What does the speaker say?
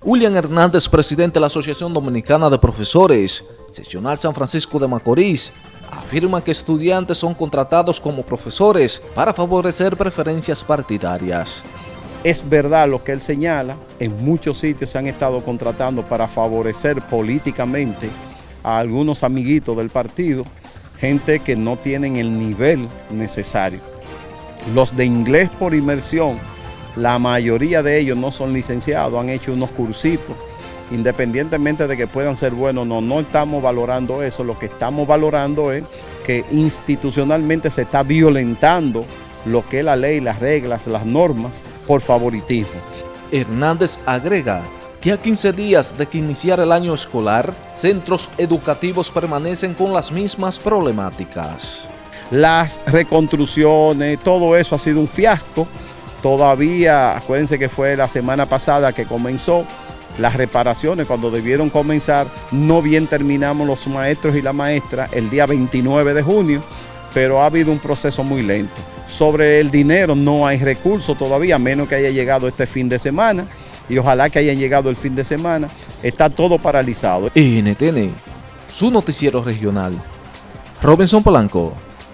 William Hernández, presidente de la Asociación Dominicana de Profesores, seccional San Francisco de Macorís, afirma que estudiantes son contratados como profesores para favorecer preferencias partidarias. Es verdad lo que él señala, en muchos sitios se han estado contratando para favorecer políticamente a algunos amiguitos del partido, gente que no tienen el nivel necesario. Los de inglés por inmersión, la mayoría de ellos no son licenciados, han hecho unos cursitos, independientemente de que puedan ser buenos no, no estamos valorando eso, lo que estamos valorando es que institucionalmente se está violentando lo que es la ley, las reglas, las normas por favoritismo. Hernández agrega que a 15 días de que iniciara el año escolar, centros educativos permanecen con las mismas problemáticas. Las reconstrucciones, todo eso ha sido un fiasco. Todavía, acuérdense que fue la semana pasada que comenzó las reparaciones cuando debieron comenzar, no bien terminamos los maestros y la maestra el día 29 de junio, pero ha habido un proceso muy lento. Sobre el dinero no hay recursos todavía, menos que haya llegado este fin de semana y ojalá que haya llegado el fin de semana. Está todo paralizado. NTN, su noticiero regional. Robinson Polanco.